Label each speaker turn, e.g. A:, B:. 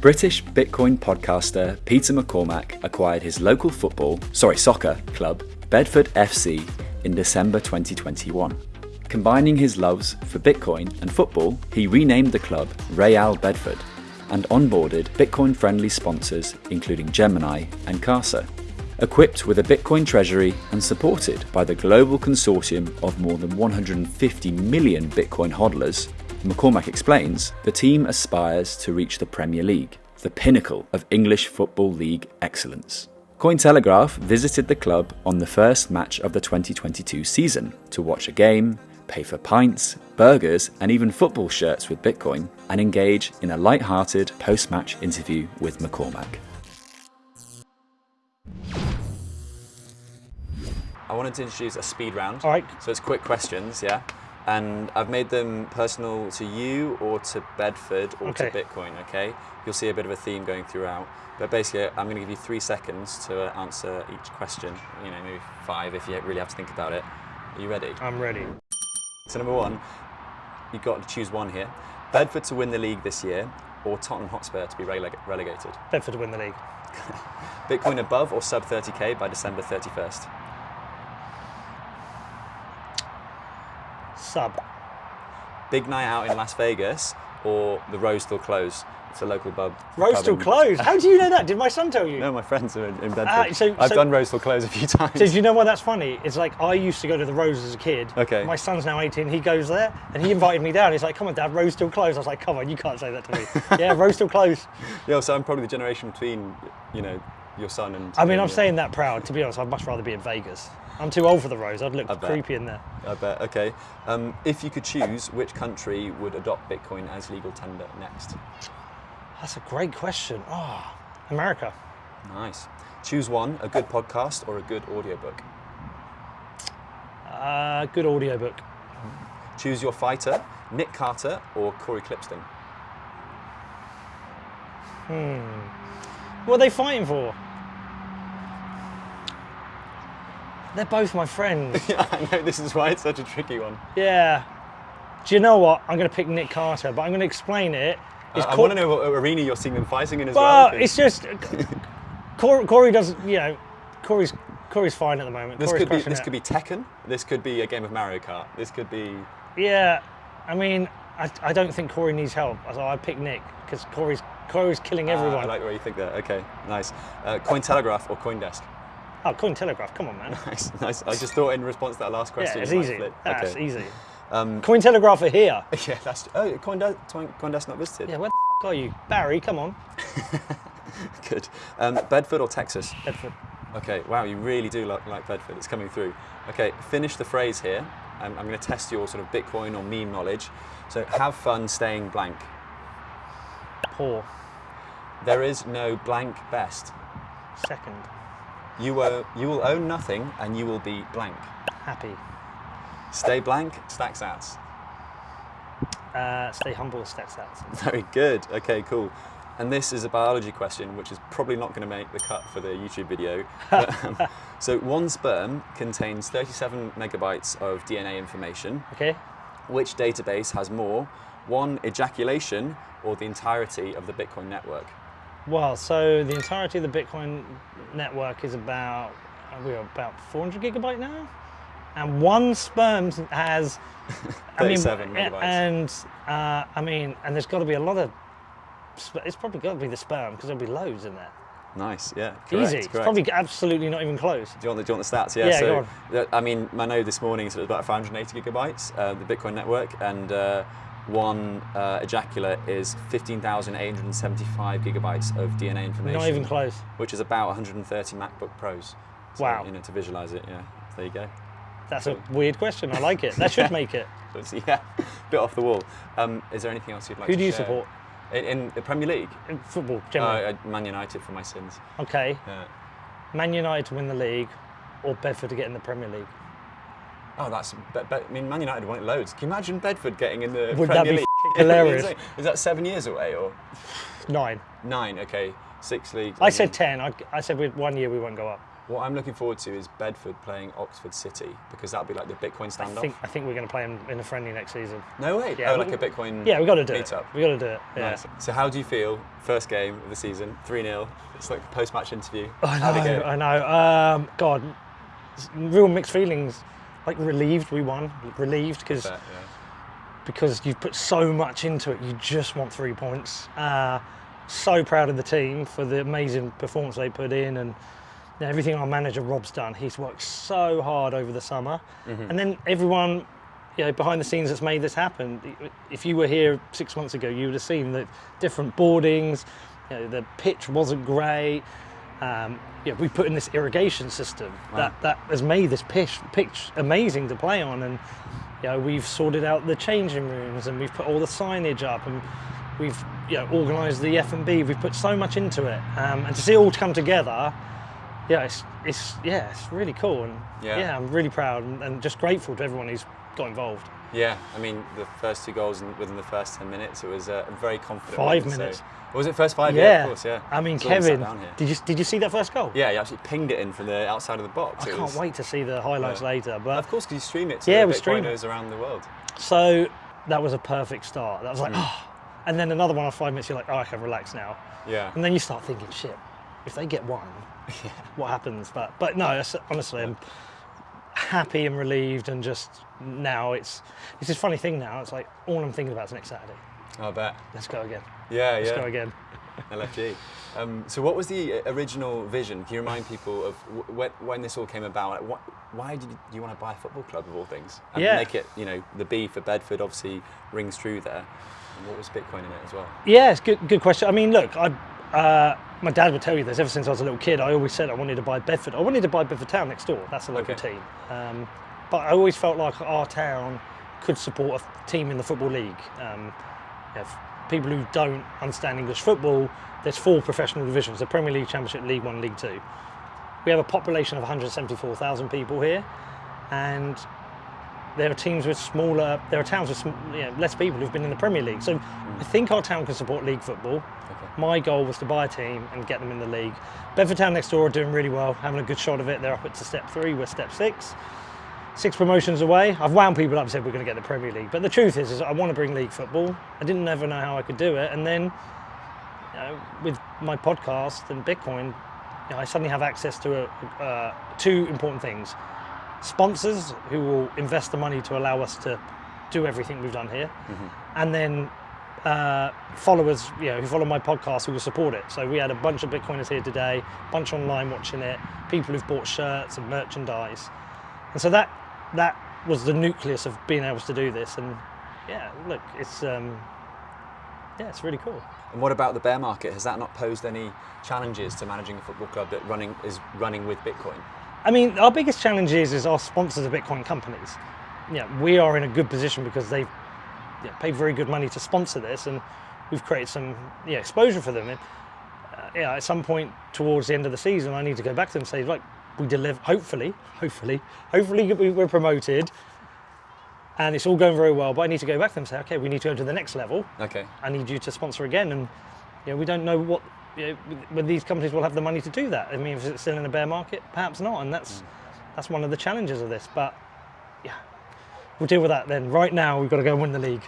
A: British Bitcoin podcaster Peter McCormack acquired his local football, sorry, soccer club, Bedford FC, in December 2021. Combining his loves for Bitcoin and football, he renamed the club Real Bedford and onboarded Bitcoin friendly sponsors including Gemini and Casa. Equipped with a Bitcoin treasury and supported by the global consortium of more than 150 million Bitcoin hodlers, McCormack explains, the team aspires to reach the Premier League, the pinnacle of English Football League excellence. Cointelegraph visited the club on the first match of the 2022 season to watch a game, pay for pints, burgers, and even football shirts with Bitcoin, and engage in a light-hearted post-match interview with McCormack. I wanted to introduce a speed round.
B: All right.
A: So it's quick questions, yeah? And I've made them personal to you or to Bedford or
B: okay.
A: to Bitcoin, okay? You'll see a bit of a theme going throughout. But basically, I'm going to give you three seconds to answer each question. You know, maybe five if you really have to think about it. Are you ready?
B: I'm ready.
A: So number one, you've got to choose one here. Bedford to win the league this year or Tottenham Hotspur to be releg relegated?
B: Bedford to win the league.
A: Bitcoin above or sub 30k by December 31st?
B: Sub.
A: Big night out in Las Vegas or the Rose still closed? It's a local pub.
B: Rose still closed? How do you know that? Did my son tell you?
A: No, my friends are in, in Bedford.
B: Uh, so,
A: I've
B: so,
A: done Rose still closed a few times.
B: So do you know why that's funny? It's like I used to go to the Rose as a kid.
A: Okay.
B: My son's now 18, he goes there and he invited me down. He's like, come on dad, Rose still closed. I was like, come on, you can't say that to me. yeah, Rose still closed.
A: Yeah, so I'm probably the generation between, you know, your son and...
B: I mean, I'm saying that proud. To be honest, I'd much rather be in Vegas. I'm too old for the Rose. I'd look creepy in there.
A: I bet, okay. Um, if you could choose, which country would adopt Bitcoin as legal tender next?
B: That's a great question. Oh, America.
A: Nice. Choose one, a good podcast or a good audiobook.
B: Uh, good audiobook.
A: Choose your fighter, Nick Carter or Corey Klippsten. Hmm.
B: What are they fighting for? They're both my friends.
A: yeah, I know, this is why it's such a tricky one.
B: yeah. Do you know what? I'm going to pick Nick Carter, but I'm going to explain it. It's
A: I, want to know what arena you're seeing them fighting in as
B: Well,
A: well.
B: it's just Corey, Corey does. You know, Corey's Corey's fine at the moment.
A: This
B: Corey's
A: could be this
B: it.
A: could be Tekken. This could be a game of Mario Kart. This could be
B: Yeah, I mean, I, I don't think Corey needs help, so I pick Nick because Corey's Corey's killing
A: Ah,
B: everyone.
A: I like the way you think there. Okay, nice. Uh, Cointelegraph or CoinDesk.
B: Oh, Cointelegraph, come on, man.
A: Nice, nice. I just thought in response to that last question. yeah, it's
B: easy. That's
A: okay.
B: easy.
A: Um,
B: Coin Telegraph are here.
A: yeah, that's. Oh, CoinDesk, CoinDesk not visited.
B: Yeah, where the f- are you, Barry? Come on,
A: Good. Um, Bedford or Texas?
B: Bedford.
A: Okay. Wow, you really do like, like Bedford. It's coming through. Okay, finish the phrase here. Um, I'm going to test your sort of Bitcoin or meme knowledge. So, have fun staying blank.
B: Poor.
A: There is no blank best.
B: Second.
A: You, will you will own nothing and you will be blank.
B: Happy.
A: Stay blank, stack sats.
B: Uh, stay humble. Stats out.
A: Very good. Okay, cool. And this is a biology question, which is probably not going to make the cut for the YouTube video. But, um, so one sperm contains 37 megabytes of DNA information.
B: Okay.
A: Which database has more? One ejaculation or the entirety of the Bitcoin network?
B: Well, so the entirety of the Bitcoin network is about we are about 400 gigabyte now, and one sperm has I mean,
A: 37 megabytes.
B: and uh, I mean, and there's got to be a lot of. It's probably got to be the sperm because there'll be loads in there.
A: Nice, yeah. Correct,
B: Easy. It's probably absolutely not even close.
A: Do you, want the, do you want the stats? Yeah.
B: Yeah,
A: so. I mean, I know this morning so it was about 580 gigabytes, uh, the Bitcoin network, and uh, one uh, ejaculate is 15,875 gigabytes of DNA information.
B: Not even close.
A: Which is about 130 MacBook Pros. So,
B: Wow.
A: You know, to visualize it, yeah. There you go.
B: That's a weird question. I like it. That should make it.
A: So it's, yeah, bit off the wall. Um, is there anything else you'd like
B: Who
A: to
B: do you
A: share?
B: support?
A: In, in the Premier League?
B: In football, generally.
A: uh, Man United for my sins.
B: okay.
A: Yeah.
B: Man United to win the league, or Bedford to get in the Premier League.
A: Oh, that's. Be, be, I mean, Man United won it loads. Can you imagine Bedford getting in the
B: Would that
A: Premier
B: be
A: League?
B: hilarious?
A: Is that seven years away or
B: Nine.
A: nine? Okay, six leagues.
B: I said ten. I, I said with one year we won't go up.
A: What I'm looking forward to is Bedford playing Oxford City because that'll be like the Bitcoin
B: I
A: standoff.
B: think I think we're going to play them in a friendly next season.
A: No way.
B: Yeah,
A: oh, like a Bitcoin.
B: Yeah, we got to do
A: meetup.
B: it. We got to do it. Yeah.
A: Nice. So how do you feel? First game of the season, three 0 It's like a post-match interview.
B: I know. I know. Um, God, real mixed feelings. Like relieved we won, relieved because
A: Bet,
B: because you've put so much into it. You just want three points. Uh, so proud of the team for the amazing performance they put in and everything our manager Rob's done. He's worked so hard over the summer, and then everyone. You know, behind the scenes that's made this happen. If you were here six months ago, you would have seen the different boardings, you know, the pitch wasn't great. Um, yeah, we put in this irrigation system that, that has made this pitch, pitch amazing to play on, and you know, we've sorted out the changing rooms and we've put all the signage up and we've you know, organised the F and B. We've put so much into it, um, and to see it all come together, yeah, it's, it's yeah, it's really cool, and
A: Yeah.
B: yeah, I'm really proud and, and just grateful to everyone who's got involved.
A: Yeah, I mean the first two goals within the first ten minutes, it was uh, very confident.
B: Five
A: win, so-
B: minutes.
A: was it first five?
B: Yeah,
A: of course. Yeah.
B: I mean, Kevin, did you did you see that first goal?
A: Yeah, he actually pinged it in from the outside of the box.
B: I
A: It
B: can't
A: was-
B: wait to see the highlights
A: Yeah.
B: later, but
A: Of course, because you stream it to
B: Yeah,
A: the
B: we stream it.
A: Bitcoiners around the world.
B: So that was a perfect start. That was like, oh. And then another one of five minutes, you're like, oh, I can relax now.
A: Yeah.
B: And then you start thinking, shit, if they get one, what happens? But but no, honestly, I'm happy and relieved, and just now it's it's this funny thing now. It's like all I'm thinking about is next Saturday.
A: I bet.
B: Let's go again.
A: Yeah, yeah.
B: Let's
A: yeah.
B: go again.
A: LFG. Um, so, what was the uh, original vision? Can you remind people of w- when, this all came about? Like, what, why did you, you want to buy a football club of all things and
B: Yeah.
A: make it? You know, the B for Bedford obviously rings true there. And what was Bitcoin in it as well?
B: Yeah, it's good. Good question. I mean, look, I. Uh, my dad would tell you this. Ever since I was a little kid, I always said I wanted to buy Bedford. I wanted to buy Bedford Town next door. That's a local
A: Okay.
B: team. Um, but I always felt like our town could support a team in the football league. Um, people who don't understand English football, there's four professional divisions: the Premier League, Championship, League One, League Two. We have a population of 174,000 people here, and there are teams with smaller. There are towns with you know, less people who've been in the Premier League. So I think our town can support league football. My goal was to buy a team and get them in the league. Bedford Town next door are doing really well, having a good shot of it. They're up to step three, we're step six. Six promotions away. I've wound people up and said we're going to get the Premier League. But the truth is, is I want to bring league football. I didn't ever know how I could do it. And then, you know, with my podcast and Bitcoin, you know, I suddenly have access to a, uh, two important things. Sponsors who will invest the money to allow us to do everything we've done here. And then uh, followers, you know, who follow my podcast who will support it. So we had a bunch of Bitcoiners here today, bunch online watching it, people who've bought shirts and merchandise, and so that that was the nucleus of being able to do this. And yeah, look, it's um, yeah, it's really cool.
A: And what about the bear market? Has that not posed any challenges to managing a football club that running is running with Bitcoin?
B: I mean, our biggest challenge is, is our sponsors are Bitcoin companies. Yeah, we are in a good position because they've yeah, paid very good money to sponsor this, and we've created some yeah, exposure for them. And, uh, yeah, at some point towards the end of the season, I need to go back to them and say, like, we deliver. Hopefully, hopefully, hopefully we- we're promoted, and it's all going very well. But I need to go back to them and say, okay, we need to go to the next level.
A: Okay.
B: I need you to sponsor again. And you know, we don't know what you know, these companies will have the money to do that. I mean, if it's still in a bear market, perhaps not. And that's mm. that's one of the challenges of this. But yeah, we'll deal with that then. Right now, we've got to go and win the league.